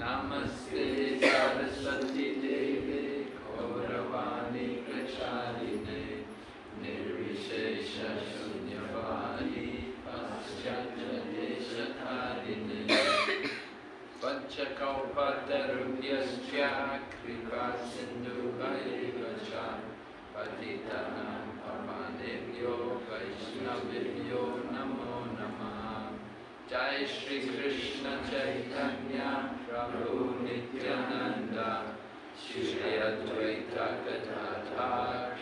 Namaste Saraswati Devi Gauravani पञ्चकौपतरुभ्यश्च कृपा सिन्धुभैर्वच पतितानां पवनेभ्यो वैष्णवेभ्यो नमो नमः जय श्रीकृष्ण चैतन्य प्रभु नित्यानन्द श्री अद्वैत गदाधा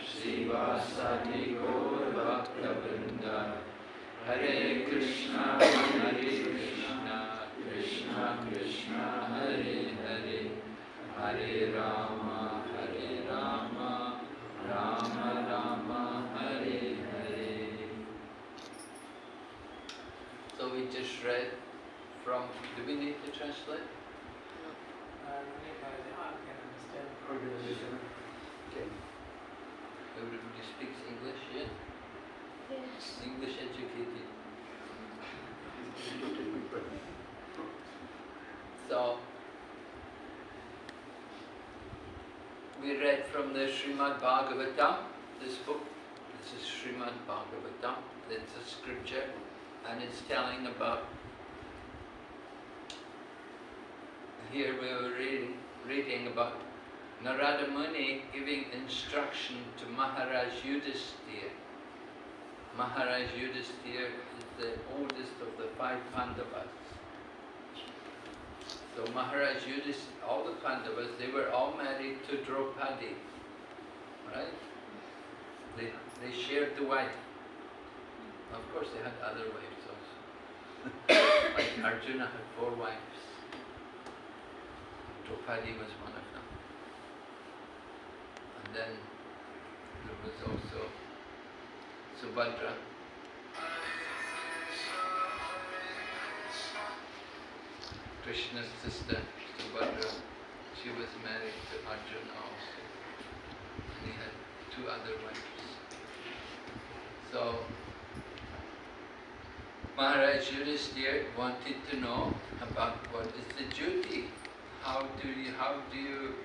श्रीवासदि गौरभक्तवृन्द हरे कृष्ण हरे Krishna just read from, do we need to translate? No. I can't understand. Okay. Everybody speaks English, yeah? Yes. English educated. So, we read from the Srimad Bhagavatam, this book. This is Srimad Bhagavatam. It's a scripture and it's telling about. Here we were reading, reading about Narada Muni giving instruction to Maharaj Yudhisthira. Maharaj Yudhisthira is the oldest of the five Pandavas. So Maharaj Yudhisthira, all the Pandavas, they were all married to Draupadi, right? They, they shared the wife. Of course they had other wives also. like Arjuna had four wives. Draupadi was one of them. And then there was also Subhadra. Krishna's sister, Subhadra, she was married to Arjuna also. And he had two other wives. So, Maharaj Yudhisthira wanted to know about what is the duty. How do you, how do you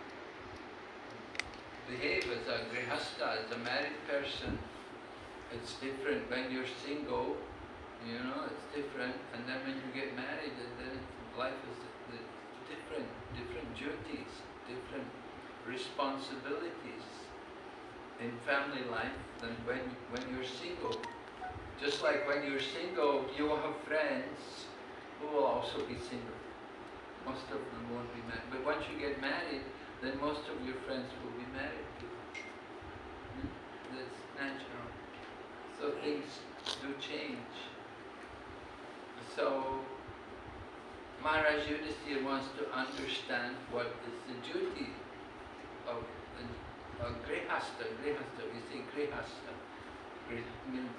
behave as a grihastha, as a married person? It's different when you're single, you know, it's different. And then when you get married, then life is the- different, different duties, different responsibilities in family life than when, when you're single. Just like when you're single, you will have friends who will also be single. Most of them won't be married. But once you get married, then most of your friends will be married. Hmm? That's natural. So things do change. So Maharaj Yudhisthira wants to understand what is the duty of a, a grihastha. Grihastha, we say grihastha. Grih means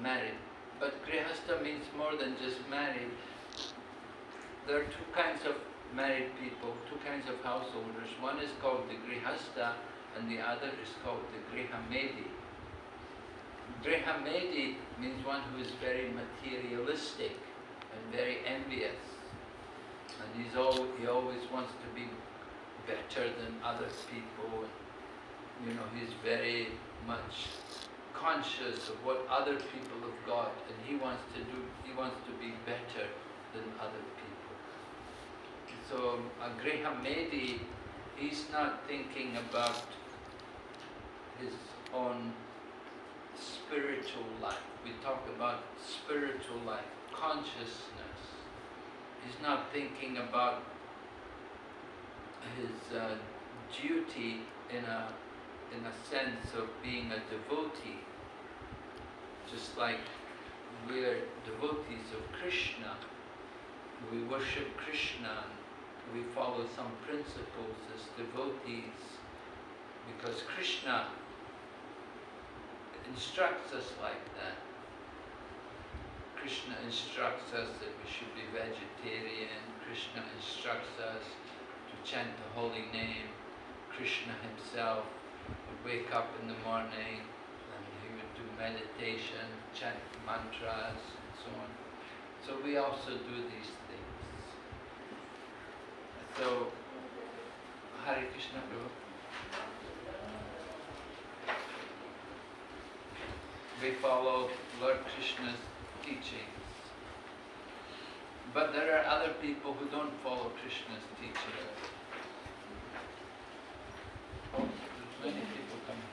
married. But grihastha means more than just married. There are two kinds of married people, two kinds of householders. One is called the grihastha and the other is called the grihamedi. Grihamedi means one who is very materialistic and very envious. And he's all, he always wants to be better than other people. And, you know, he's very much conscious of what other people have got and he wants to do, he wants to be better than other people. So um, uh, a Grihamedi, he's not thinking about his own spiritual life. We talk about spiritual life, consciousness. He's not thinking about his uh, duty in a in a sense of being a devotee. Just like we're devotees of Krishna, we worship Krishna, we follow some principles as devotees, because Krishna instructs us like that. Krishna instructs us that we should be vegetarian. Krishna instructs us to chant the holy name. Krishna himself would wake up in the morning and he would do meditation, chant mantras and so on. So we also do these things. So, Hare Krishna Prabhu. We follow Lord Krishna's teachings. But there are other people who don't follow Krishna's teachings. Oh, there's many people coming.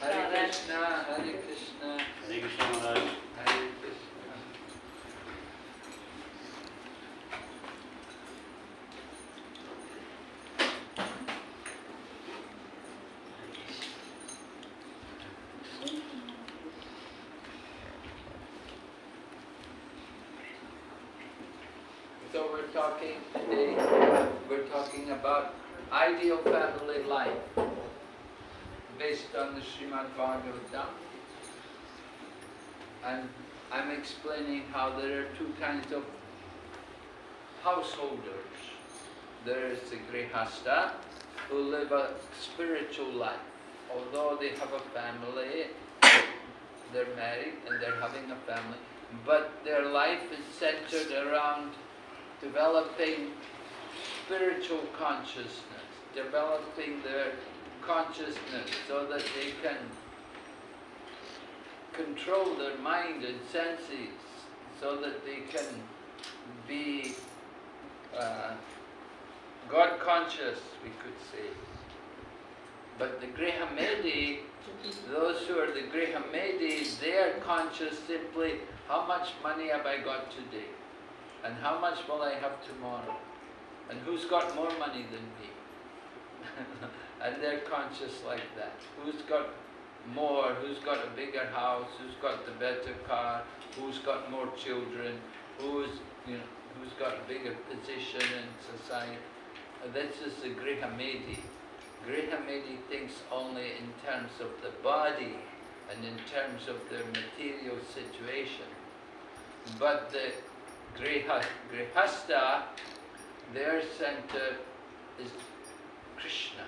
Hare Krishna, Hare Krishna, Hare Krishna Maharaj. Hare Krishna. So we're talking today, we're talking about ideal family life based on the Srimad Bhagavatam. And I'm explaining how there are two kinds of householders. There is the Grihasta who live a spiritual life. Although they have a family, they're married and they're having a family, but their life is centered around developing spiritual consciousness, developing their consciousness so that they can control their mind and senses, so that they can be uh, God conscious, we could say. But the Grihamedi, those who are the Grihamedi, they are conscious simply, how much money have I got today? And how much will I have tomorrow? And who's got more money than me? and they're conscious like that. Who's got more? Who's got a bigger house? Who's got the better car? Who's got more children? Who's you know who's got a bigger position in society? This is the Grihamedi. Grihamedi thinks only in terms of the body and in terms of their material situation. But the Griha, Grihasta, their center is Krishna.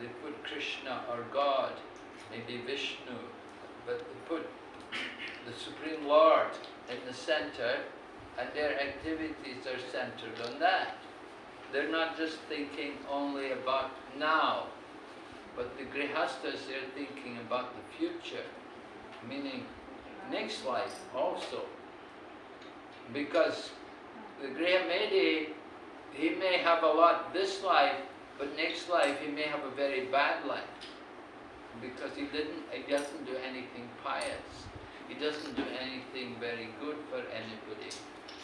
They put Krishna or God, maybe Vishnu, but they put the Supreme Lord in the center and their activities are centered on that. They're not just thinking only about now, but the Grihastas, they're thinking about the future, meaning next life also. Because the Grihamedi, he may have a lot this life, but next life he may have a very bad life. Because he didn't, he doesn't do anything pious. He doesn't do anything very good for anybody.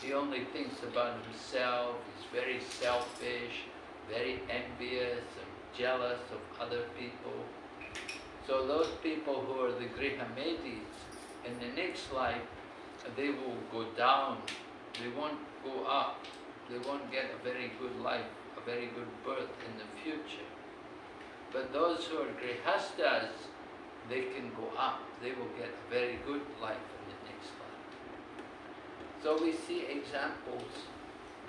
He only thinks about himself, he's very selfish, very envious and jealous of other people. So those people who are the Grihamedis, in the next life, they will go down, they won't go up, they won't get a very good life, a very good birth in the future. But those who are Grihastas, they can go up, they will get a very good life in the next life. So we see examples.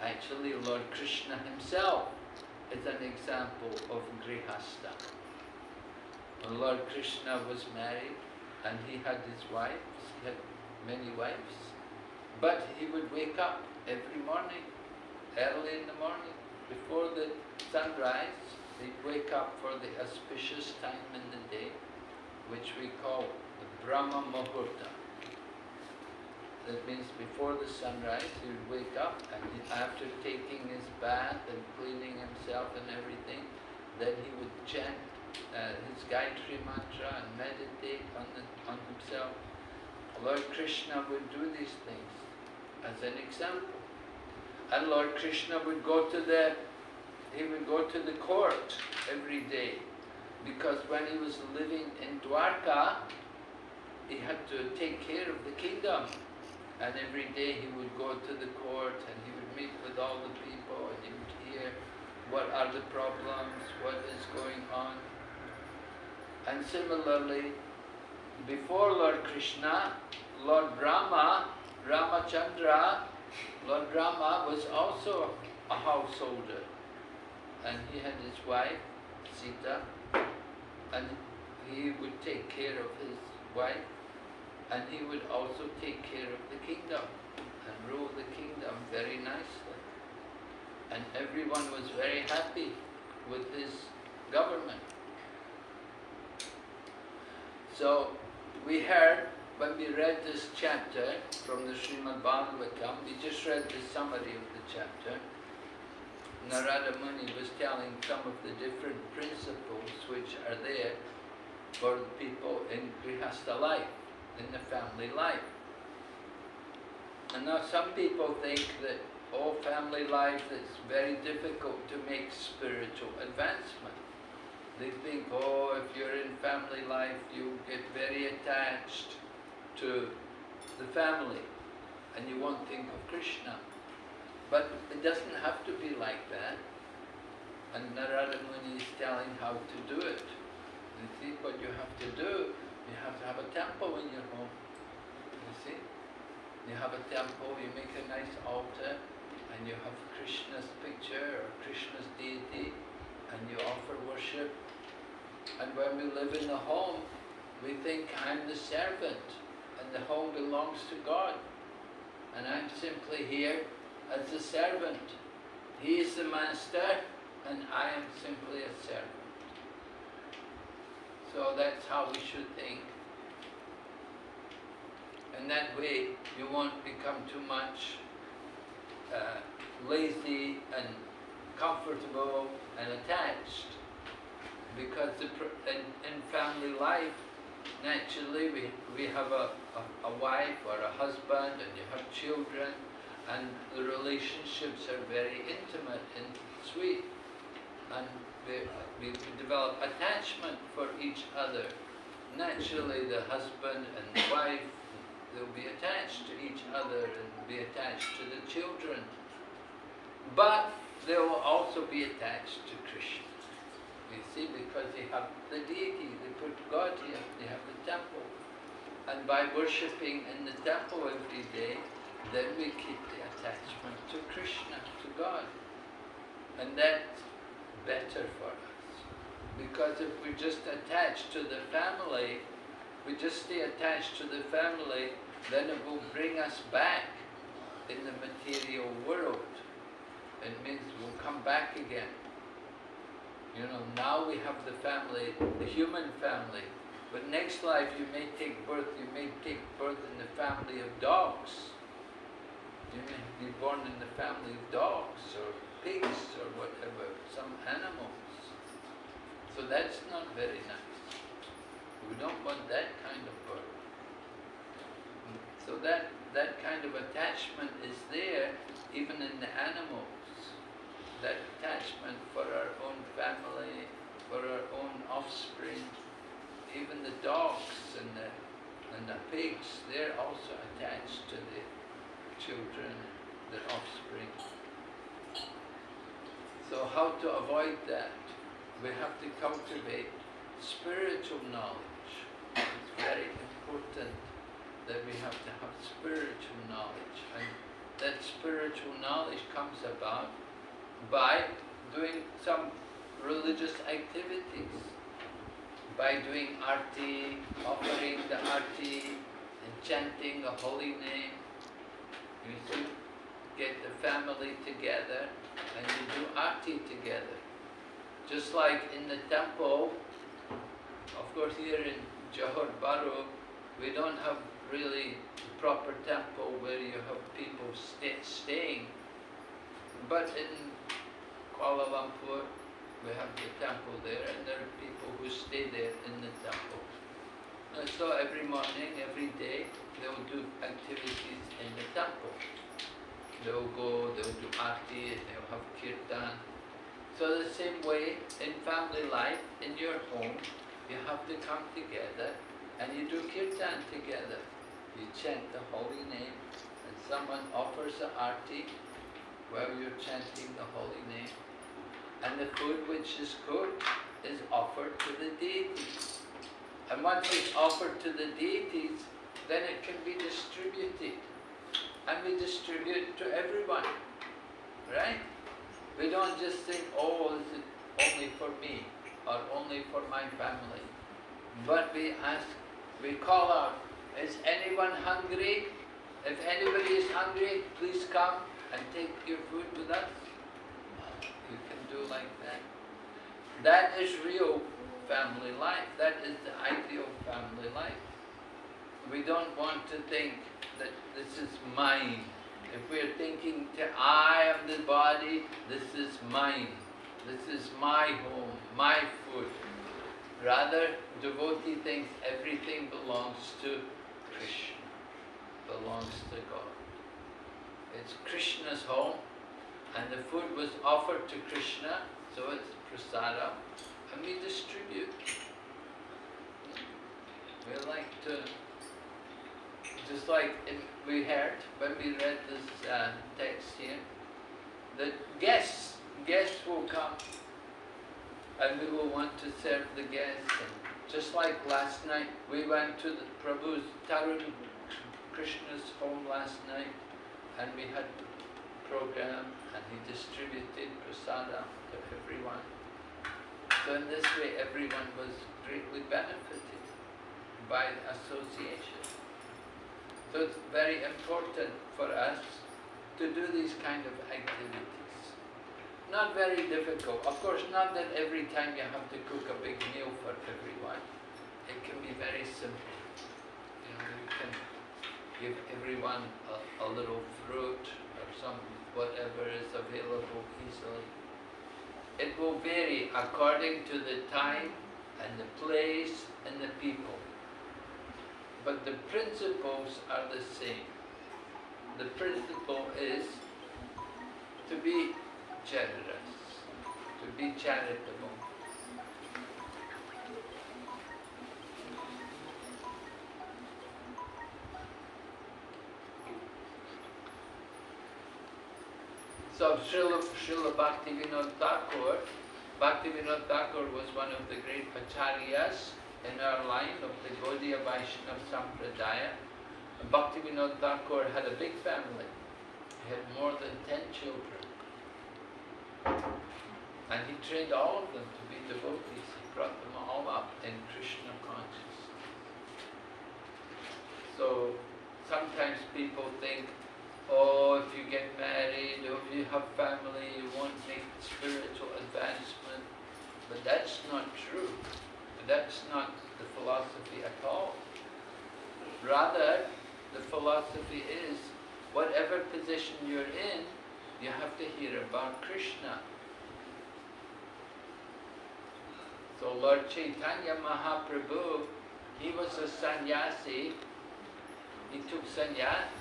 Actually, Lord Krishna himself is an example of Grihasta. When Lord Krishna was married and he had his wives, he had many wives, but he would wake up every morning, early in the morning, before the sunrise, he'd wake up for the auspicious time in the day, which we call the Brahma Muhurta. That means before the sunrise, he would wake up and after taking his bath and cleaning himself and everything, then he would chant uh, his Gayatri mantra and meditate on, the, on himself. Lord Krishna would do these things as an example. And Lord Krishna would go to the, he would go to the court every day. Because when he was living in Dwarka, he had to take care of the kingdom. And every day he would go to the court and he would meet with all the people and you would hear what are the problems, what is going on. And similarly, before Lord Krishna, Lord Rama, Ramachandra, Lord Rama was also a householder. And he had his wife, Sita, and he would take care of his wife, and he would also take care of the kingdom and rule the kingdom very nicely. And everyone was very happy with his government. So we heard when we read this chapter from the Srimad Bhagavatam, we just read the summary of the chapter. Narada Muni was telling some of the different principles which are there for the people in Grihastha life, in the family life. And now some people think that all family life is very difficult to make spiritual advancement. They think, oh, if you're in family life, you get very attached to the family and you won't think of Krishna. But it doesn't have to be like that. And Narada Muni is telling how to do it. You see, what you have to do, you have to have a temple in your home. You see? You have a temple, you make a nice altar, and you have Krishna's picture or Krishna's deity, and you offer worship. And when we live in the home, we think I'm the servant, and the home belongs to God. And I'm simply here as a servant. He is the master, and I am simply a servant. So that's how we should think. And that way you won't become too much uh, lazy and comfortable and attached. Because in, in family life, naturally we, we have a, a, a wife or a husband and you have children and the relationships are very intimate and sweet. And we, we develop attachment for each other. Naturally, the husband and the wife, they'll be attached to each other and be attached to the children. But they will also be attached to Krishna. You see, because they have the deity, they put God here, they have the temple. And by worshipping in the temple every day, then we keep the attachment to Krishna, to God. And that's better for us. Because if we're just attach to the family, we just stay attached to the family, then it will bring us back in the material world. It means we'll come back again. You know, now we have the family, the human family, but next life you may take birth, you may take birth in the family of dogs. You may be born in the family of dogs or pigs or whatever, some animals. So that's not very nice. We don't want that kind of birth. So that, that kind of attachment is there even in the animals. That attachment for our own family, for our own offspring, even the dogs and the, and the pigs, they're also attached to the children, their offspring. So how to avoid that? We have to cultivate spiritual knowledge. It's very important that we have to have spiritual knowledge. And that spiritual knowledge comes about by doing some religious activities. By doing arti, offering the arti, and chanting the holy name, you get the family together and you do arti together. Just like in the temple, of course here in Johor Bahru, we don't have really proper temple where you have people stay, staying. But in Kuala Lumpur, we have the temple there and there are people who stay there in the temple. And so every morning, every day, they'll do activities in the temple. They'll go, they'll do arti, they'll have kirtan. So the same way, in family life, in your home, you have to come together and you do kirtan together. You chant the holy name and someone offers the arti, while you're chanting the holy name. And the food which is cooked is offered to the deities. And once it's offered to the deities, then it can be distributed. And we distribute to everyone, right? We don't just think, oh, this is only for me or only for my family. But we ask, we call out, is anyone hungry? If anybody is hungry, please come and take your food with us. Like that. That is real family life. That is the ideal family life. We don't want to think that this is mine. If we're thinking I am the body, this is mine. This is my home, my food. Rather, devotee thinks everything belongs to Krishna, belongs to God. It's Krishna's home, and the food was offered to Krishna, so it's prasada, and we distribute. We like to, just like we heard when we read this uh, text here, that guests, guests will come and we will want to serve the guests. And just like last night, we went to the Prabhu's Tarun Krishna's home last night and we had program and he distributed prasada to everyone. So in this way everyone was greatly benefited by the association. So it's very important for us to do these kind of activities. Not very difficult. Of course, not that every time you have to cook a big meal for everyone. It can be very simple. You know, you can give everyone a, a little fruit or some whatever is available easily. It will vary according to the time and the place and the people. But the principles are the same. The principle is to be generous, to be charitable. So Srila, Srila Bhaktivinoda Thakur, Bhaktivinoda Thakur was one of the great acharyas in our line of the Gaudiya Vaishnava Sampradaya. Bhaktivinoda Thakur had a big family. He had more than ten children. And he trained all of them to be devotees. He brought them all up in Krishna consciousness. So sometimes people think, oh, if you get married, or if you have family, you won't make spiritual advancement. But that's not true. That's not the philosophy at all. Rather, the philosophy is, whatever position you're in, you have to hear about Krishna. So Lord Chaitanya Mahaprabhu, he was a sannyasi. He took sannyas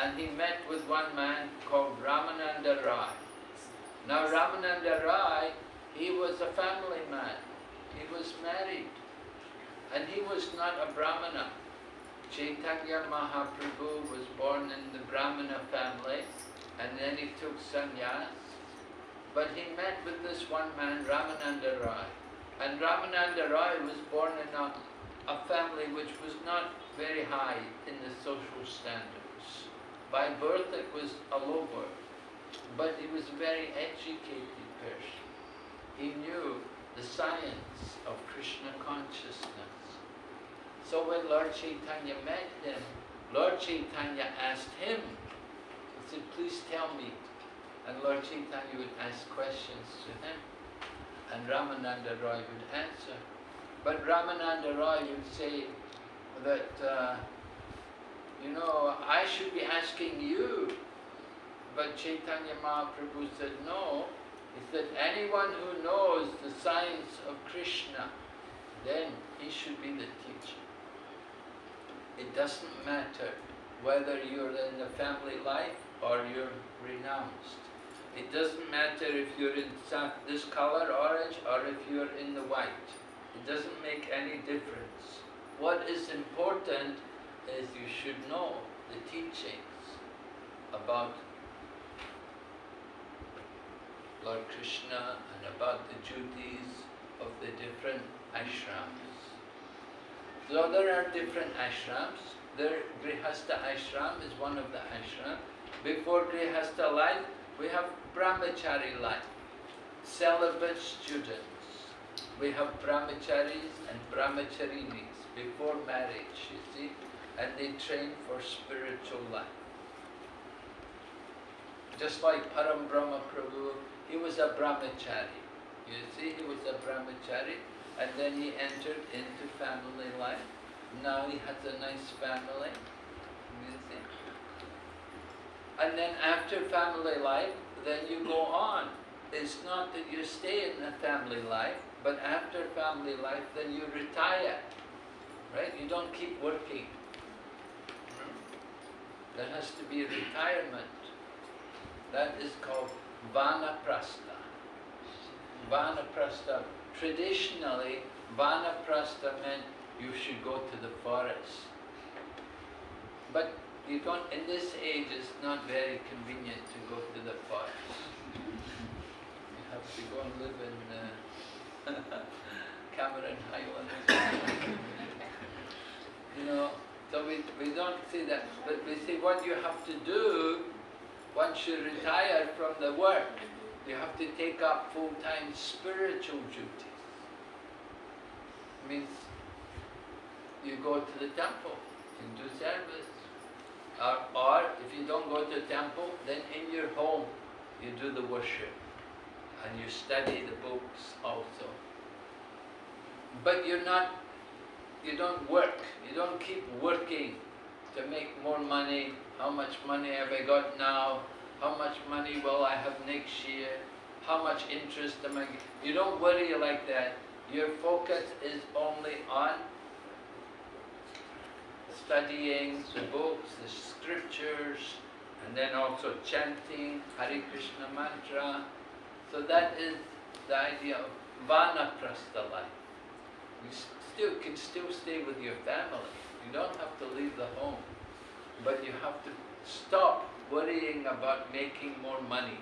and he met with one man called Ramananda Rai. Now Ramananda Rai, he was a family man. He was married. And he was not a Brahmana. Chaitanya Mahaprabhu was born in the Brahmana family and then he took sannyas. But he met with this one man, Ramananda Rai. And Ramananda Rai was born in a, a family which was not very high in the social standards. By birth it was a low birth, but he was a very educated person. He knew the science of Krishna consciousness. So when Lord Chaitanya met him, Lord Chaitanya asked him said, please tell me. And Lord Chaitanya would ask questions to him. And Ramananda Roy would answer. But Ramananda Roy would say that, uh, you know, I should be asking you. But Chaitanya Mahaprabhu said, no. He said, anyone who knows the science of Krishna, then he should be the teacher. It doesn't matter whether you're in the family life or you're renounced. It doesn't matter if you're in this color, orange, or if you're in the white. It doesn't make any difference. What is important is you should know the teachings about Lord Krishna and about the duties of the different ashrams. So there are different ashrams. There, Grihastha ashram is one of the ashrams. Before Grihastha life, we have brahmachari life, celibate students. We have brahmacharis and brahmacharinis before marriage, you see, and they train for spiritual life. Just like Param Brahma Prabhu, he was a brahmachari. You see, he was a brahmachari, and then he entered into family life. Now he has a nice family. You see. And then after family life, then you go on. It's not that you stay in the family life, but after family life, then you retire. Right? You don't keep working. There has to be retirement. That is called Vanaprastha. Vanaprastha. Traditionally, Vanaprastha meant you should go to the forest. But you don't, in this age, it's not very convenient to go to the forest. You have to go and live in uh, Cameron Highlands. you know, so we, we don't see that. But we see what you have to do once you retire from the work. You have to take up full-time spiritual duties. It Means you go to the temple and do service. Or, or if you don't go to the temple, then in your home you do the worship and you study the books also. But you're not, you don't work, you don't keep working to make more money. How much money have I got now? How much money will I have next year? How much interest am I? You don't worry like that. Your focus is only on studying the books, the scriptures, and then also chanting Hare Krishna mantra. So that is the idea of vanaprastha life. You still can still stay with your family. You don't have to leave the home, but you have to stop worrying about making more money.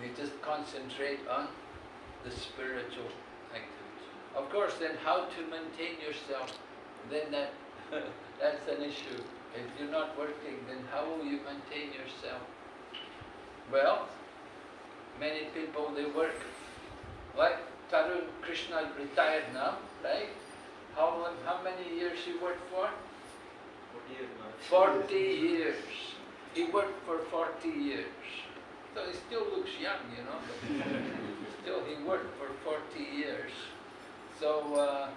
We just concentrate on the spiritual activity. Of course, then how to maintain yourself then that, that's an issue. If you're not working, then how will you maintain yourself? Well, many people, they work, like Tarun Krishna retired now, right? How, long, how many years he worked for? 40 years. He worked for 40 years. So he still looks young, you know, still he worked for 40 years. So, uh,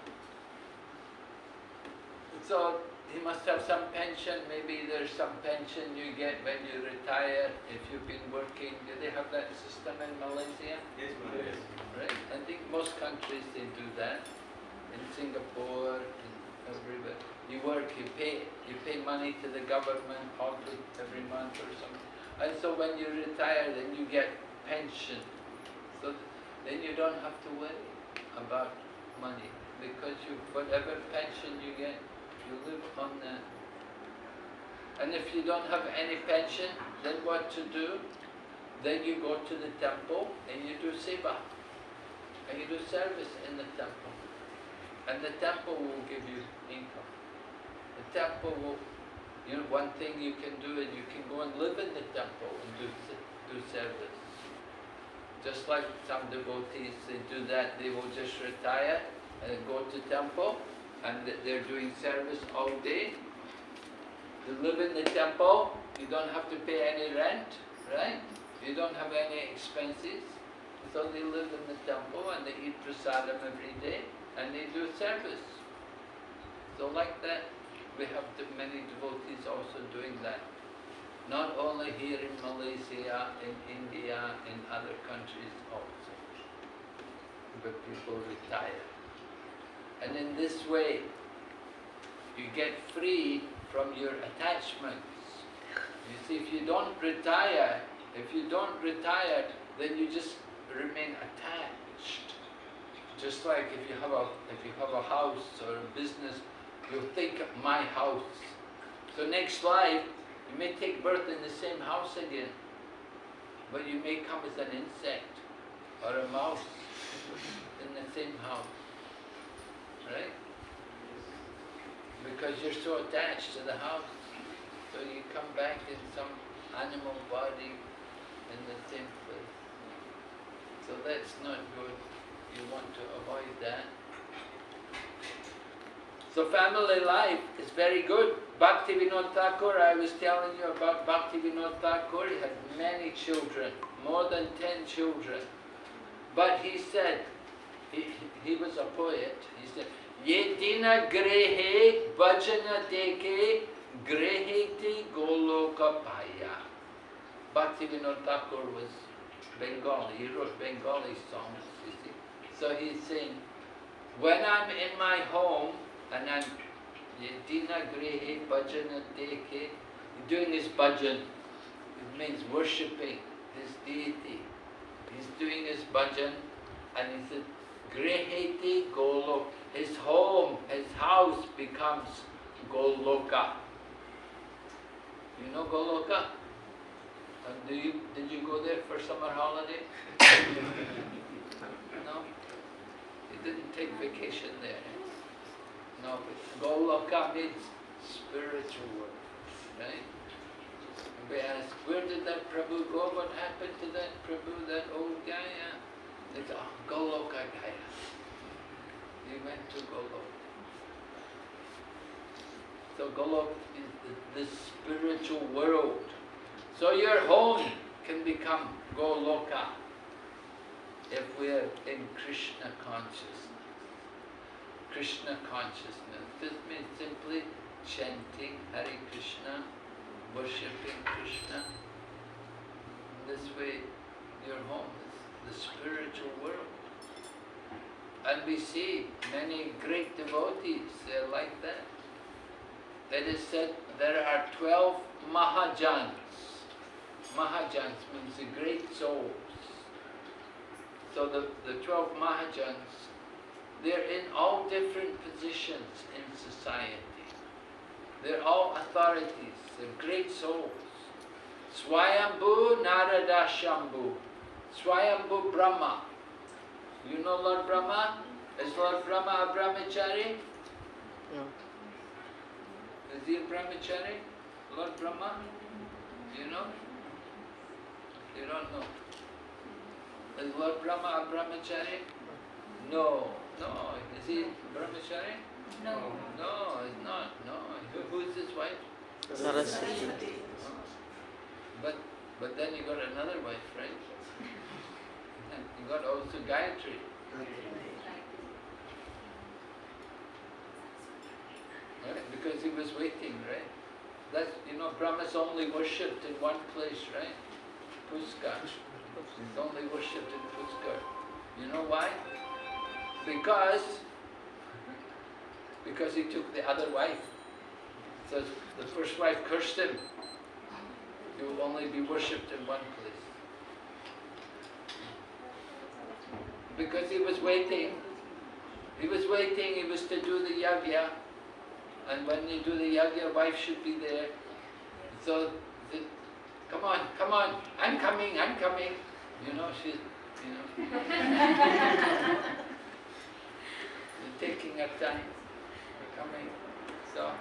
so he must have some pension, maybe there's some pension you get when you retire if you've been working. Do they have that system in Malaysia? Yes, yes. Right? I think most countries they do that. In Singapore, in everywhere. You work, you pay, you pay money to the government probably every month or something. And so when you retire, then you get pension. So then you don't have to worry about money because you, whatever pension you get, live on that. And if you don't have any pension, then what to do? Then you go to the temple and you do seva. And you do service in the temple. And the temple will give you income. The temple will, you know, one thing you can do is you can go and live in the temple and do, do service. Just like some devotees, they do that, they will just retire and go to temple and they're doing service all day. You live in the temple, you don't have to pay any rent, right? You don't have any expenses. So they live in the temple and they eat prasadam every day and they do service. So like that, we have many devotees also doing that. Not only here in Malaysia, in India, in other countries also. But people retire. And in this way, you get free from your attachments. You see, if you don't retire, if you don't retire, then you just remain attached. Just like if you have a if you have a house or a business, you think of my house. So next life, you may take birth in the same house again. but you may come as an insect or a mouse in the same house, right? Because you're so attached to the house, so you come back in some animal body in the same place. So that's not good. You want to avoid that. So family life is very good. Bhakti Vinod Thakur, I was telling you about Bhakti Vinod Thakur, he had many children, more than ten children. But he said, he, he was a poet, he said, Yedina grehe bhajana deke greheti goloka paya. Bhakti Vinod Thakur was Bengali, he wrote Bengali songs, you see. So he's saying, when I'm in my home and I'm Yedina Grehe Bhajana Deke, doing his bhajan, it means worshipping this deity. He's doing his bhajan and he said, Greheti Golok, his home, his house becomes Goloka. You know Goloka? And do you, did you go there for summer holiday? no? You didn't take vacation there. No, but Goloka means spiritual world, right? And we ask, where did that Prabhu go? What happened to that Prabhu, that old? Uh, They say, oh, Goloka Gaya. He went to Golok. So Golok is the, the spiritual world. So your home can become Goloka if we're in Krishna consciousness. Krishna consciousness. This means simply chanting Hare Krishna, worshipping Krishna. This way your home is the spiritual world. And we see many great devotees, they're like that. That is said there are 12 Mahajans. Mahajans means the great souls. So the, the 12 Mahajans, they're in all different positions in society. They're all authorities, they're great souls. Swayambhu Narada Shambhu, Swayambhu Brahma. You know Lord Brahma? Is Lord Brahma a brahmachari? No. Is he a brahmachari? Lord Brahma? You know? You don't know. Is Lord Brahma a brahmachari? No. No. Is he brahmachari? No. No, he's not. No. Who, who is his wife? Saraswati. But but then you got another wife, right? And you got also Gayatri. Right? Because he was waiting, right? That's you know, Brahma's only worshipped in one place, right? Pushkar. He's only worshipped in Pushkar. You know why? Because because he took the other wife. So the first wife cursed him. You will only be worshipped in one place. Because he was waiting. He was waiting, he was to do the yagya. And when you do the yagya, wife should be there. So, the, come on, come on, I'm coming, I'm coming. You know, she's, you know. Taking her time, coming. So,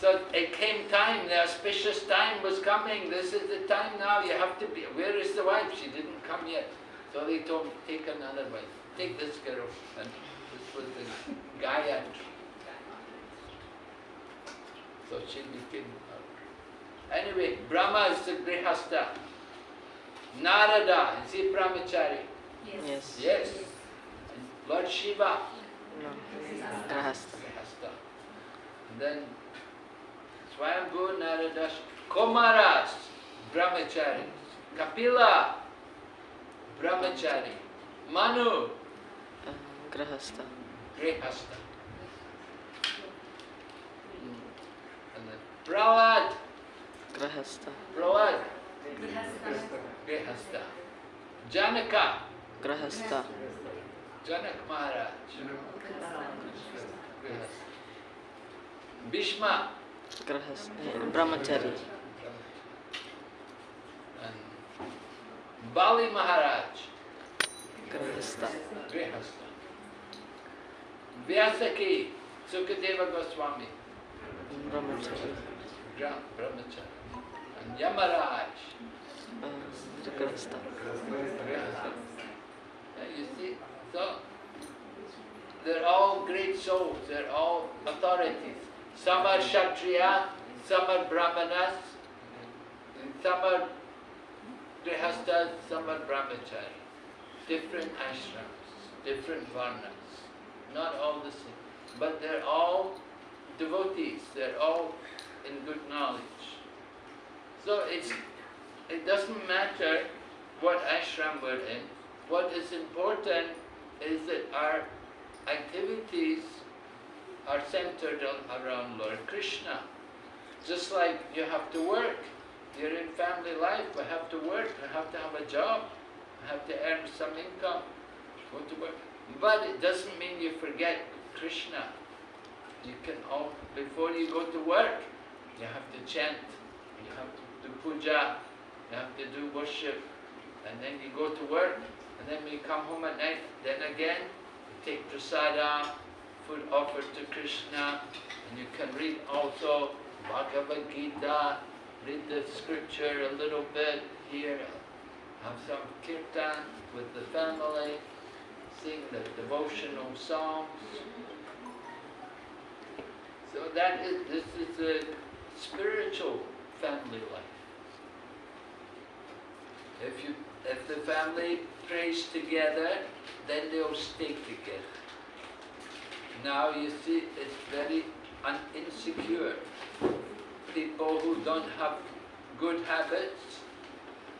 so it came time, the auspicious time was coming. This is the time now, you have to be. Where is the wife? She didn't come yet. So they told me, take another wife. Take this girl. And this was the Gayatri. So she became. her. Anyway, Brahma is the Grihastha. Narada, is he brahmachari? Yes. Yes. And Lord Shiva, No. Grahastha. Grihastha. And then Swayambhu Narada, Kumaras, brahmachari. Kapila, brahmachari. Manu, Uh, Grahastha. Grihastha. Mm. And then Prahlad, Grahastha. Prahlad, Grihastha. Janaka, Grahastha. Janak Maharaj, Grihastha. Bhishma, Grahastha. Brahmachari. Bali Maharaj, Grahasta. Grihastha. Vyasaki, Sukadeva Goswami, Brahmachari. Brahmachari. And Yamaraj, Uh, Grahasta. Grihastha. Yeah, you see, so they're all great souls, they're all authorities. Some are Kshatriya, some are Brahmanas, some are Grihasthas, some are Brahmachari. Different ashrams, different varnas, not all the same. But they're all devotees, they're all in good knowledge. So it's, it doesn't matter what ashram we're in, what is important is that our activities are centered on, around Lord Krishna. Just like you have to work, you're in family life, we have to work, we have to have a job, we have to earn some income, go to work. But it doesn't mean you forget Krishna. You can all, before you go to work, you have to chant, you have to do puja, you have to do worship, and then you go to work, and then when you come home at night, then again, you take prasada, food offered to Krishna, and you can read also Bhagavad Gita, read the scripture a little bit here, have some kirtan with the family, sing the devotional songs. So that is, this is a spiritual family life. If you, if the family prays together, then they'll stay together. Now you see, it's very insecure. People who don't have good habits,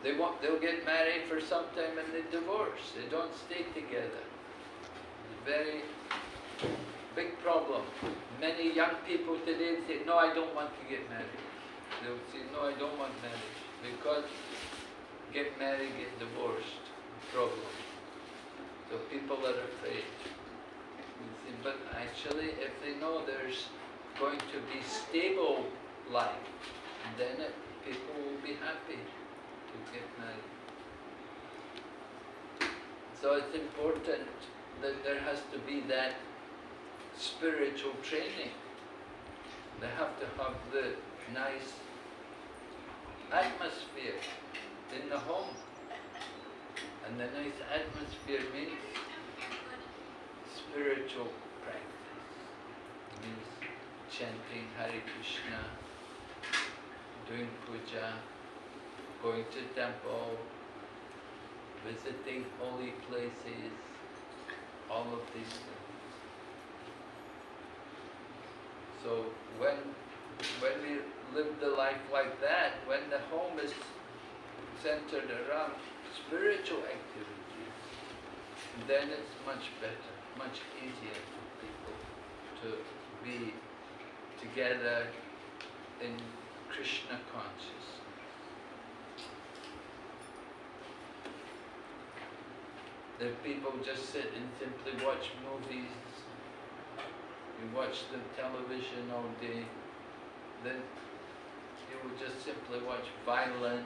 they want, they'll get married for some time and they divorce. They don't stay together. Very big problem. Many young people today say, no, I don't want to get married. They'll say, no, I don't want marriage. Because get married, get divorced, problem. So people are afraid. But actually, if they know there's going to be stable life, then it, people will be happy to get married. So it's important that there has to be that spiritual training. They have to have the nice atmosphere in the home. And the nice atmosphere means spiritual. Means chanting Hare Krishna, doing puja, going to temple, visiting holy places, all of these things. So when when we live the life like that, when the home is centered around spiritual activities, then it's much better, much easier for people to be together in Krishna consciousness. The people just sit and simply watch movies, you watch the television all day, then you will just simply watch violence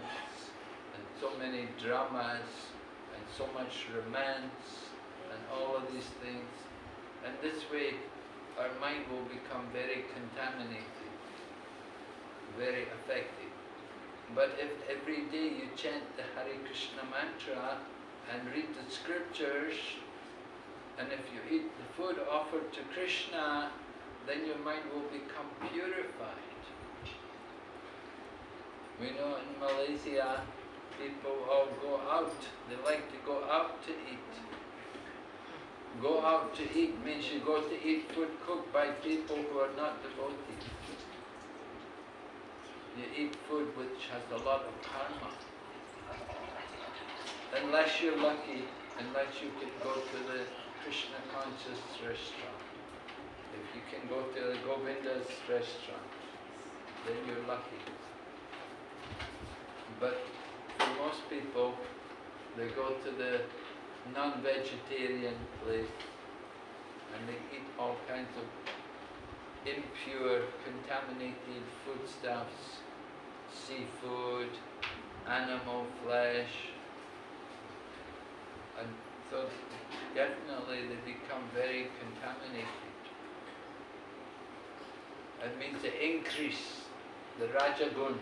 and so many dramas and so much romance and all of these things. And this way our mind will become very contaminated, very affected. But if every day you chant the Hare Krishna mantra and read the scriptures, and if you eat the food offered to Krishna, then your mind will become purified. We know in Malaysia, people all go out. They like to go out to eat. Go out to eat means you go to eat food cooked by people who are not devotees. You eat food which has a lot of karma. Unless you're lucky, unless you can go to the Krishna conscious restaurant. If you can go to the Govinda's restaurant, then you're lucky. But for most people, they go to the non-vegetarian place and they eat all kinds of impure, contaminated foodstuffs, seafood, animal flesh, And so definitely they become very contaminated. It means to increase the Rajagun,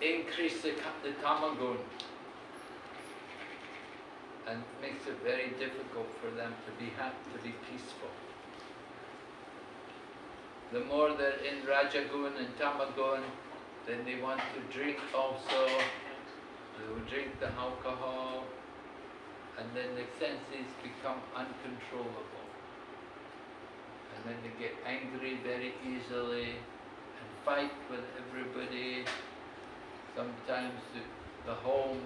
increase the, the Tamagun, and makes it very difficult for them to be happy, to be peaceful. The more they're in Rajagun and Tamagun, then they want to drink also. They will drink the alcohol, and then the senses become uncontrollable. And then they get angry very easily and fight with everybody. Sometimes the, the home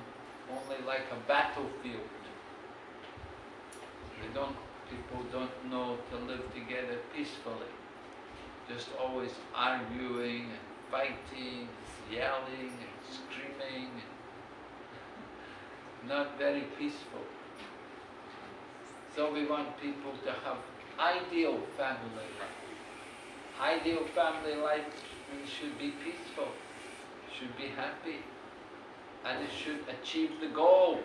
only like a battlefield. They don't, people don't know to live together peacefully. Just always arguing and fighting, yelling and screaming, and not very peaceful. So we want people to have ideal family life. Ideal family life should be peaceful, should be happy, and it should achieve the goal.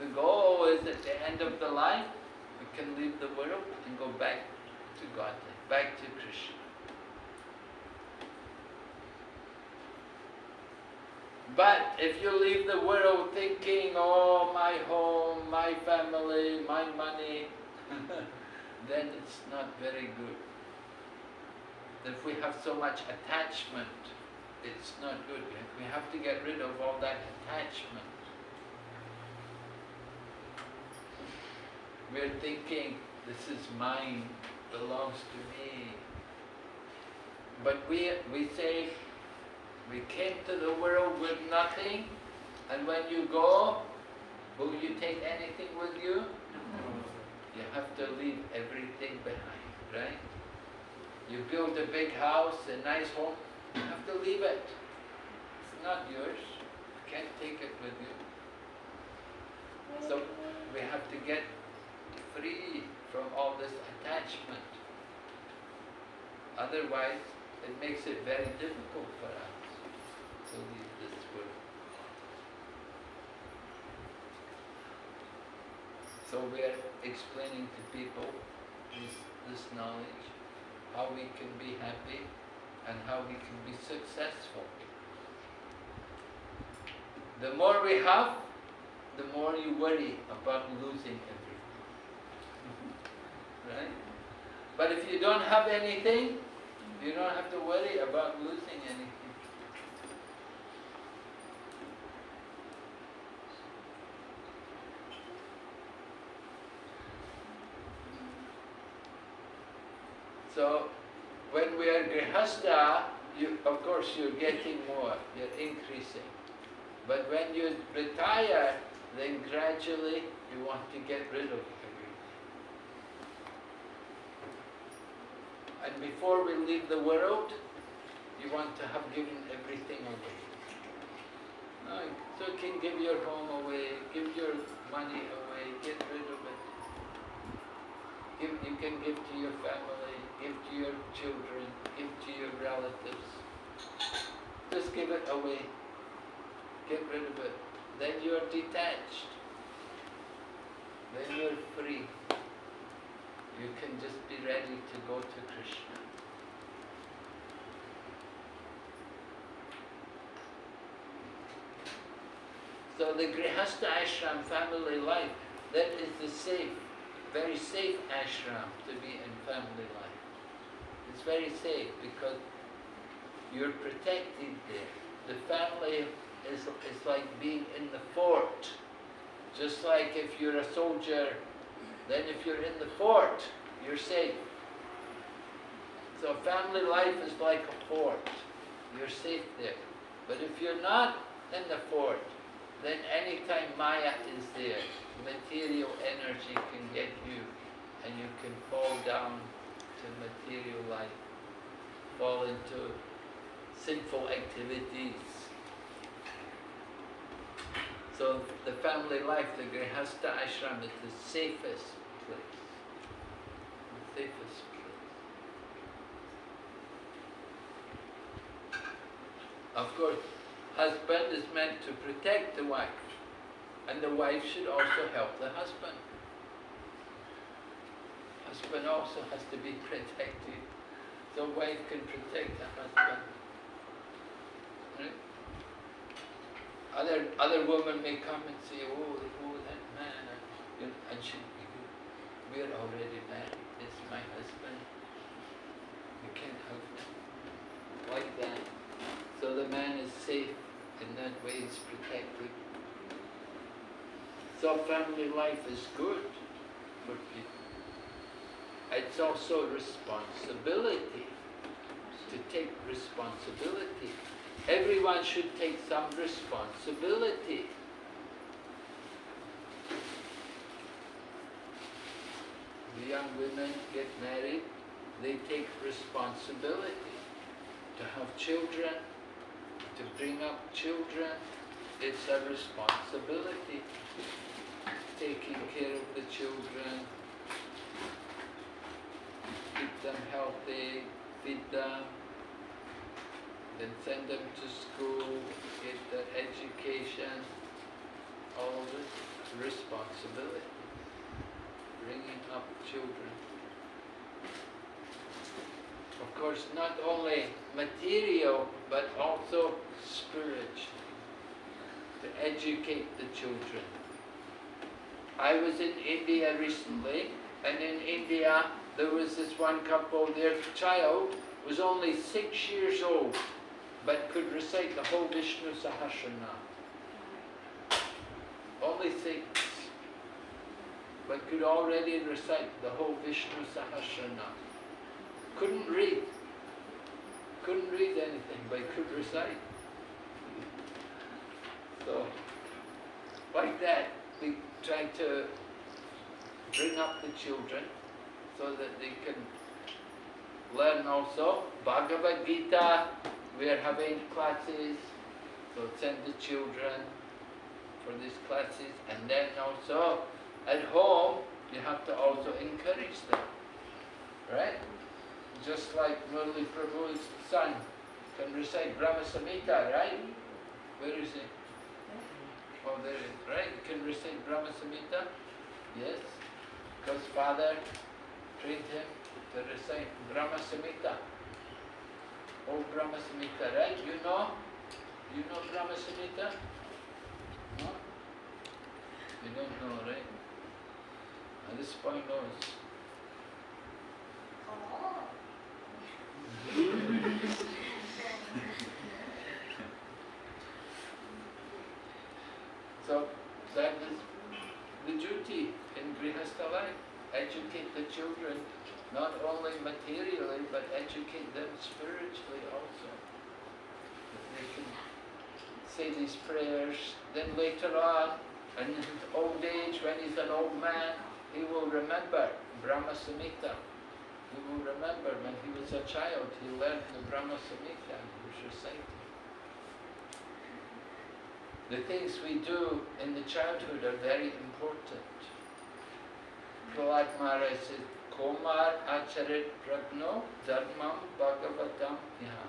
The goal is at the end of the life, we can leave the world and go back to God, back to Krishna. But if you leave the world thinking, oh, my home, my family, my money, then it's not very good. If we have so much attachment, it's not good. We have to get rid of all that attachment. We're thinking, this is mine, belongs to me. But we, we say, we came to the world with nothing, and when you go, will you take anything with you? You have to leave everything behind, right? You build a big house, a nice home, you have to leave it. It's not yours. You can't take it with you. So we have to get free from all this attachment. Otherwise, it makes it very difficult for us to leave this world. So we are explaining to people this, this knowledge, how we can be happy and how we can be successful. The more we have, the more you worry about losing everything. Right? But if you don't have anything, you don't have to worry about losing anything. So when we are grihastha, you, of course you're getting more, you're increasing. But when you retire, then gradually you want to get rid of everything. And before we leave the world, you want to have given everything away. So you can give your home away, give your money away, get rid of it. Give, you can give to your family, give to your children, give to your relatives. Just give it away. Get rid of it. Then you're detached. Then you're free. You can just be ready to go to Krishna. So the Grihastha ashram family life, that is the safe, very safe ashram to be in family life. It's very safe because you're protected there. The family is, is like being in the fort. Just like if you're a soldier, then if you're in the fort, you're safe. So family life is like a fort. You're safe there. But if you're not in the fort, then anytime Maya is there, material energy can get you and you can fall down to material life, fall into sinful activities. So the family life, the Grihastha ashram is the safest place. The safest place. Of course, husband is meant to protect the wife And the wife should also help the husband. Husband also has to be protected. The wife can protect the husband. Other other women may come and say, "Oh, oh, that man," and, and she, we are already married. This is my husband. You can't help him like that. So the man is safe in that way. He's protected. So family life is good for people. It's also responsibility to take responsibility. Everyone should take some responsibility. The young women get married, they take responsibility to have children, to bring up children. It's a responsibility taking care of the children, keep them healthy, feed them, then send them to school, get their education, all this responsibility, bringing up children. Of course, not only material, but also spiritual, to educate the children. I was in India recently, and in India there was this one couple, their child was only six years old, but could recite the whole Vishnu Sahasranam. Only six, but could already recite the whole Vishnu Sahasranam. Couldn't read, couldn't read anything, but could recite. So, like that, we try to bring up the children so that they can learn also. Bhagavad Gita, we are having classes, so send the children for these classes. And then also, at home, you have to also encourage them, right? Just like Murli Prabhu's son can recite Brahma Samhita, right? Where is he? Oh, there is, right? You can recite Brahma Samhita? Yes. Because father trained him to recite Brahma Samhita. Oh, Brahma Samhita, right? You know? You know Brahma Samhita? No? You don't know, right? At this point knows. Oh. So that is the duty in Grihastha life. Educate the children, not only materially, but educate them spiritually also. They can say these prayers, then later on, in old age, when he's an old man, he will remember Brahma Samhita. He will remember when he was a child, he learned the Brahma Samhita and he was reciting. The things we do in the childhood are very important. Prahlad Maharaj says, Komar Acharit Pragno Dharmam Bhagavatam Yaha.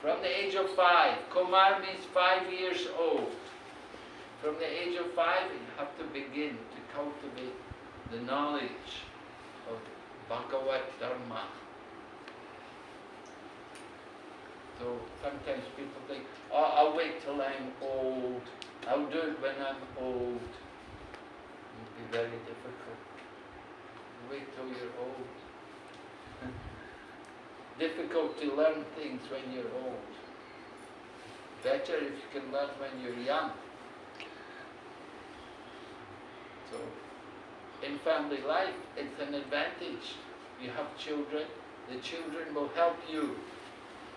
From the age of five, Komar means five years old. From the age of five, you have to begin to cultivate the knowledge of Bhagavad Dharma. So sometimes people think, oh, I'll wait till I'm old. I'll do it when I'm old. It will be very difficult. Wait till you're old. difficult to learn things when you're old. Better if you can learn when you're young. So, in family life, it's an advantage. You have children, the children will help you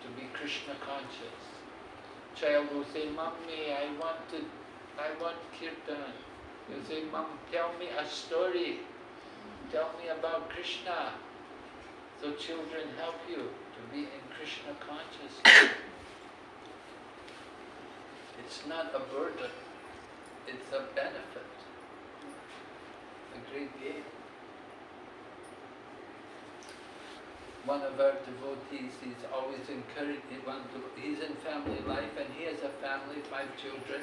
to be Krishna conscious. Child will say, Mommy, I want to, I want kirtan. You say, Mom, tell me a story. Tell me about Krishna. So children help you to be in Krishna consciousness. It's not a burden, it's a benefit, a great gain. One of our devotees, he's always encouraged, he's in family life and he has a family, five children,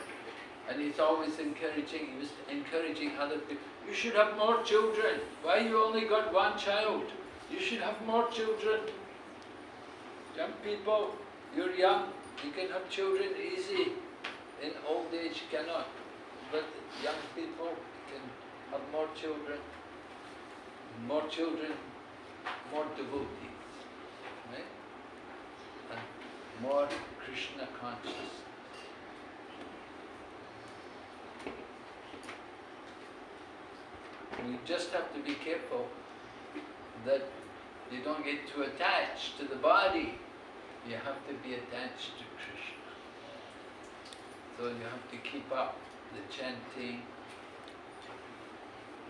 And he's always encouraging, he was encouraging other people, you should have more children. Why you only got one child? You should have more children. Young people, you're young, you can have children easy. In old age cannot. But young people can have more children. More children, more devotees. Right? And more Krishna conscious. We just have to be careful that you don't get too attached to the body. You have to be attached to Krishna. So you have to keep up the chanting.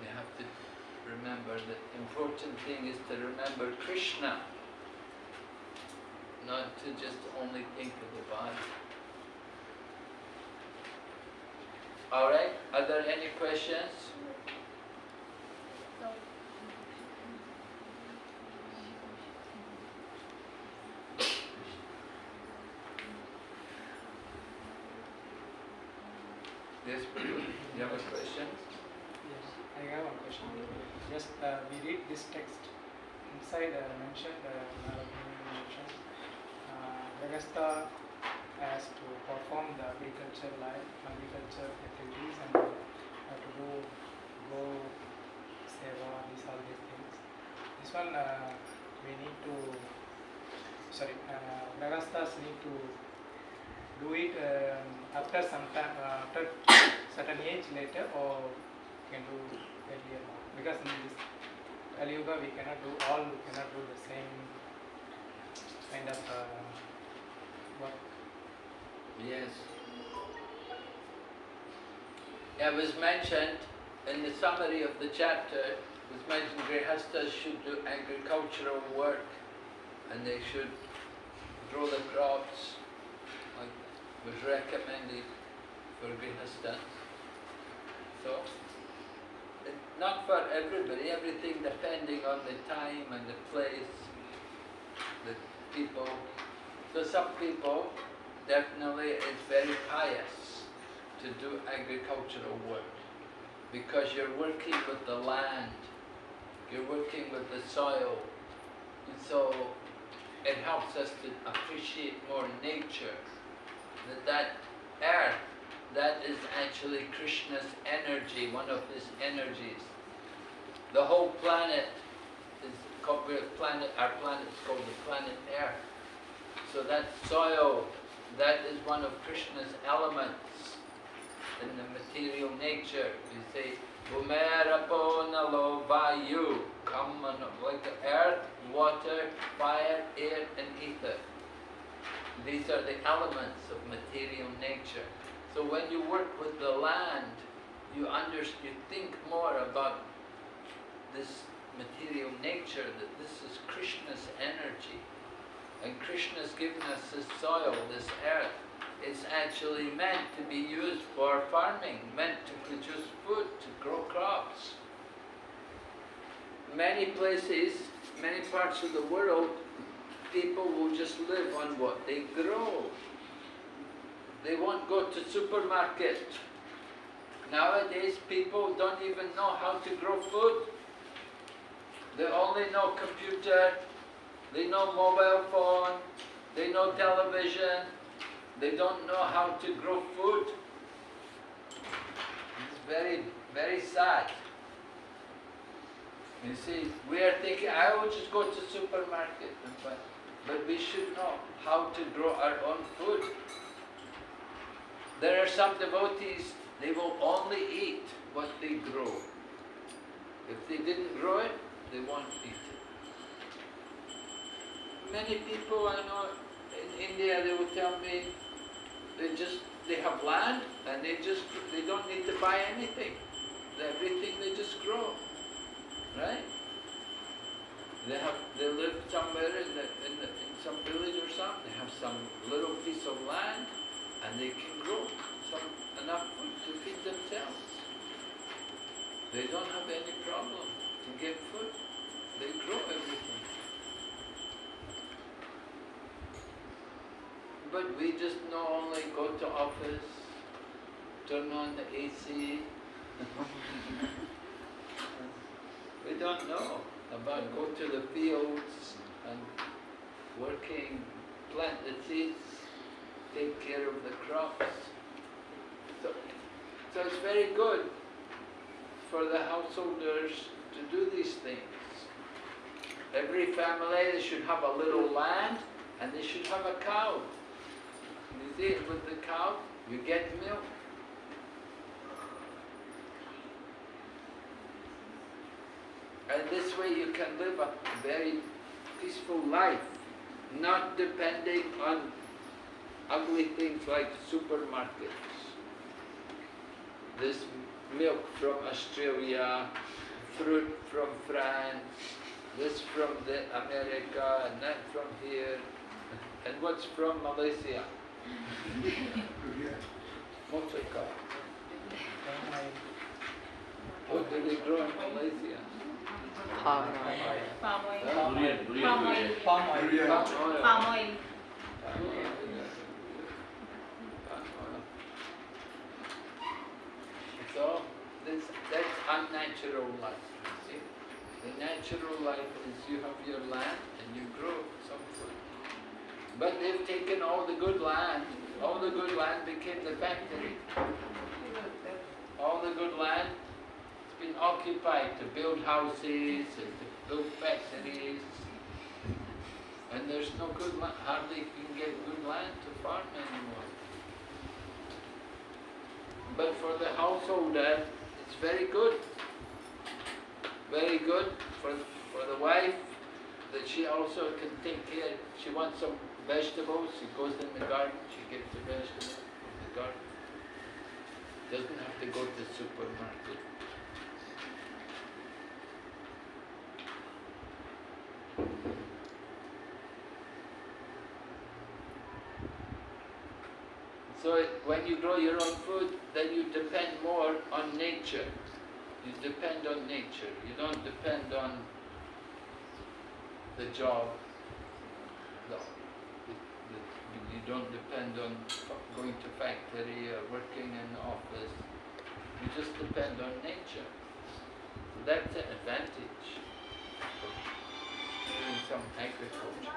You have to remember the important thing is to remember Krishna, not to just only think of the body. Alright, are there any questions? Yes, Prabhu, you have a question? Yes, I have one question. Just uh, we read this text inside uh, mentioned uh, Narayana mentioned uh, Agastha has to perform the agriculture life, agriculture activities, and uh, have to do go seva, these all these things. This one uh, we need to sorry, uh, Nagasthas need to do it um, after some time, uh, after certain age later, or can do earlier because in this Kali Yuga we cannot do all, we cannot do the same kind of uh, work. Yes. It was mentioned in the summary of the chapter, it was mentioned Grihastas should do agricultural work and they should grow the crops like was recommended for Grihastas. So, it, not for everybody, everything depending on the time and the place, the people. So some people definitely it's very pious to do agricultural work because you're working with the land, you're working with the soil, and so it helps us to appreciate more nature. That that earth, that is actually Krishna's energy, one of his energies. The whole planet is called planet. Our planet is called the planet Earth. So that soil, that is one of Krishna's elements in the material nature. We say, Bhumerapo nalo vayu, come on, like the earth, water, fire, air and ether. These are the elements of material nature. So when you work with the land, you understand, you think more about this material nature, that this is Krishna's energy. And Krishna's given us this soil, this earth. It's actually meant to be used for farming, meant to produce food, to grow crops. Many places, many parts of the world, people will just live on what they grow. They won't go to supermarket. Nowadays, people don't even know how to grow food. They only know computer, they know mobile phone, they know television, they don't know how to grow food. It's very, very sad. You see, we are thinking, I will just go to supermarket buy. But we should know how to grow our own food. There are some devotees, they will only eat what they grow. If they didn't grow it, they won't eat it. Many people I know in India, they will tell me, they just, they have land and they just, they don't need to buy anything. Everything they just grow, right? They have, they live somewhere in the, in the, in some village or something, they have some little piece of land and they can grow some, enough food to feed themselves. They don't have any problem to get food. They grow everything. But we just only go to office, turn on the AC. we don't know about go to the fields and working, plant the seeds, take care of the crops. So, so it's very good for the householders to do these things. Every family should have a little land and they should have a cow. You see, with the cow, you get milk. And this way you can live a very peaceful life, not depending on ugly things like supermarkets. This milk from Australia, fruit from France, this from the America, and that from here, and what's from Malaysia? Motoka. What do they grow in Malaysia? Palm oil. Palm oil. Palm oil. Palm oil. Palm oil. Palm oil. So, this, that's unnatural life, see. The natural life is you have your land and you grow. But they've taken all the good land, all the good land became the factory. All the good land has been occupied to build houses and to build factories. And there's no good land, hardly can get good land to farm anymore. But for the householder, it's very good. Very good for, for the wife, that she also can take care, she wants some vegetables, she goes in the garden, she gets the vegetables from the garden. Doesn't have to go to the supermarket. So when you grow your own food, then you depend more on nature. You depend on nature. You don't depend on the job. No. It- it- You don't depend on going to factory or working in office. You just depend on nature. So that's an advantage of doing some agriculture.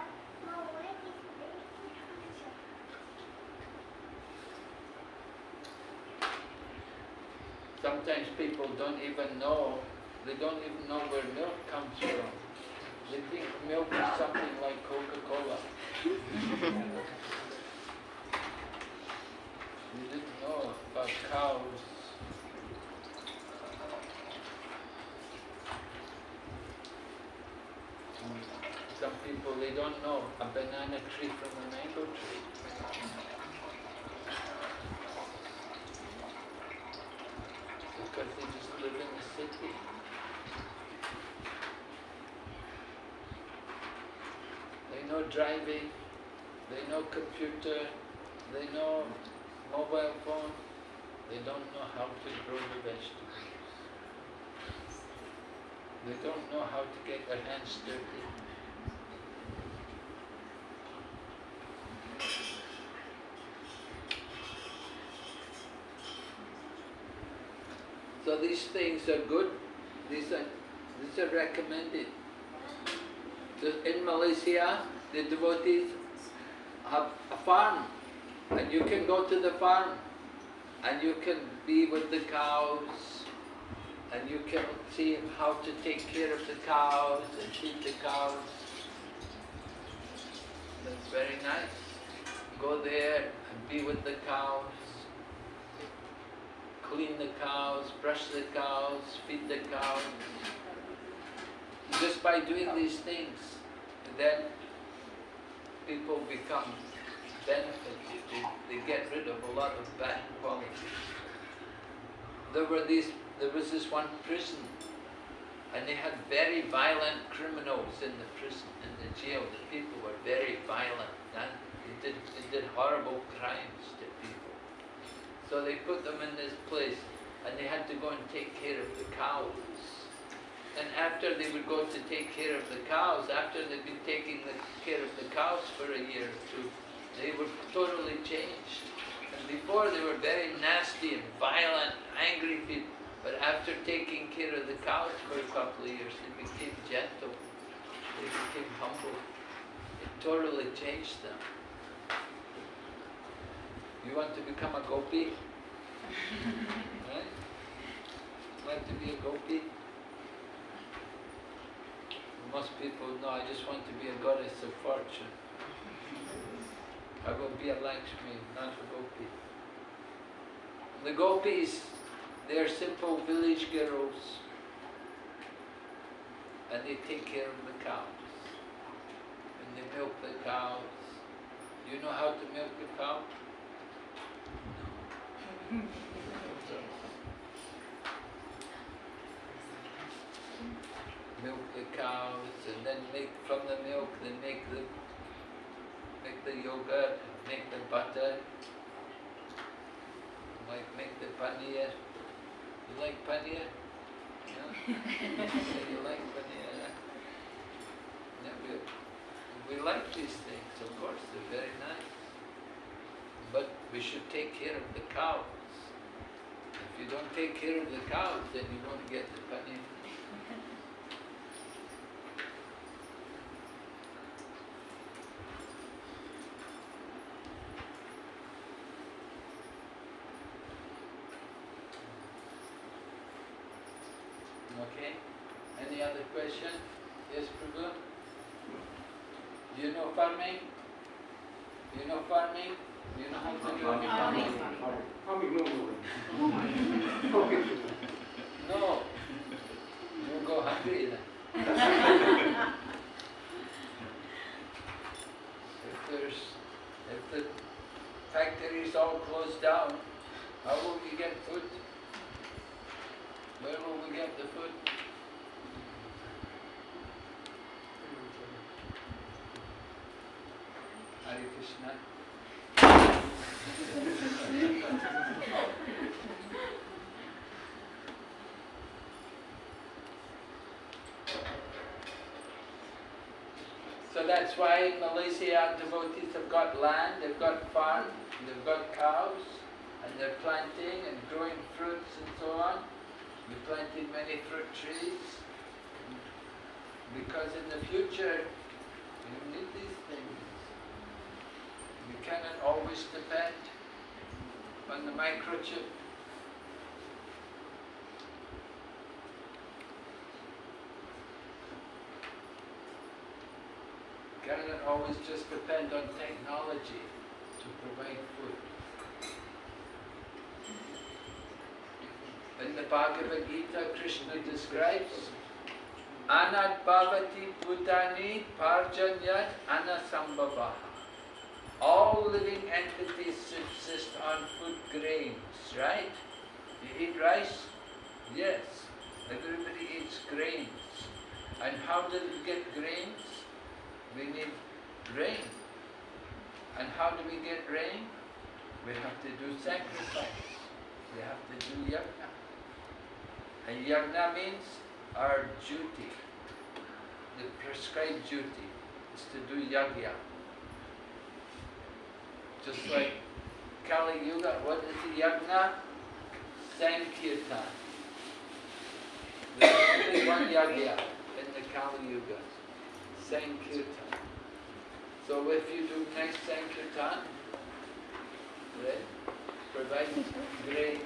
Sometimes people don't even know, they don't even know where milk comes from. They think milk is something like Coca-Cola. You didn't know about cows. Some people, they don't know a banana tree from a mango tree. Because they just live in the city. They know driving, they know computer, they know mobile phone, they don't know how to grow the vegetables. They don't know how to get their hands dirty. So these things are good, these are, these are recommended. The- In Malaysia, the devotees have a farm and you can go to the farm and you can be with the cows and you can see how to take care of the cows and feed the cows. That's very nice. Go there and be with the cows. Clean the cows, brush the cows, feed the cows. Just by doing these things, then people become they get rid of a lot of bad qualities. There were these, there was this one prison, and they had very violent criminals in the prison, in the jail. The people were very violent, and they did, they did horrible crimes to people. So they put them in this place, and they had to go and take care of the cows. And after they would go to take care of the cows, after they'd been taking the care of the cows for a year or two, they were totally changed and before they were very nasty and violent, angry people. But after taking care of the cows for a couple of years, they became gentle. They became humble. It totally changed them. You want to become a gopi? right? Want to be a gopi? Most people know I just want to be a goddess of fortune. I will be a Lakshmi, not a gopi. The gopis, they are simple village girls and they take care of the cows. And they milk the cows. Do you know how to milk a cow? milk the cows and then make from the milk they make the make the yogurt, make the butter, like make the paneer. You like paneer? No? you like paneer? Yeah, we, we like these things, of course, they're very nice. But we should take care of the cows. If you don't take care of the cows, then you won't get the paneer. Okay. Any other question? Yes, Prabhu? Do you know farming? Do you know farming? Do you know how to do any farming? Farming, no, no. Okay. No. You go hungry then. if there's, if the factories all closed down, how will we get food? Where will we get the food? Hare Krishna. So that's why in Malaysia devotees have got land, they've got farm, they've got cows, and they're planting and growing fruits and so on. We planted many fruit trees because in the future you need these things. You cannot always depend on the microchip. Cannot always just depend on technology to provide food. In the Bhagavad Gita, Krishna describes Anat bhavati bhutani parjanyat anasambhavaha. All living entities subsist on food grains, right? You eat rice? Yes. Everybody eats grains. And how do we get grains? We need rain. And how do we get rain? We have to do sacrifice. We have to do yajna. And yajna means our duty. The prescribed duty is to do yajna. Just like Kali Yuga, what is the yajna? Sankirtan. There's only one yajna in the Kali Yuga. Sankirtan. So if you do next Sankirtan, right, provide grains.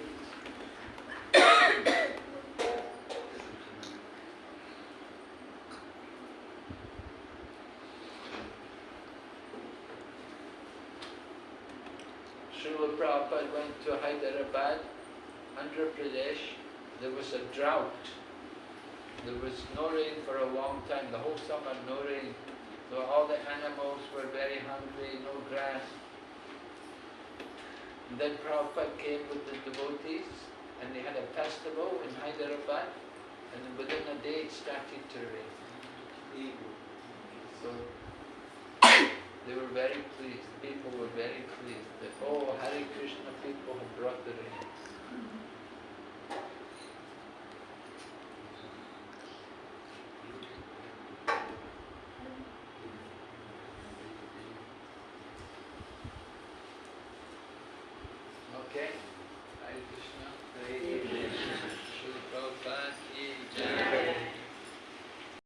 Srila Prabhupada went to Hyderabad, Andhra Pradesh. There was a drought. There was no rain for a long time, the whole summer no rain. So all the animals were very hungry, no grass. And then Prabhupada came with the devotees and they had a festival in Hyderabad and within a day it started to rain. So they were very pleased, people were very pleased that, oh, Hare Krishna people have brought the rain.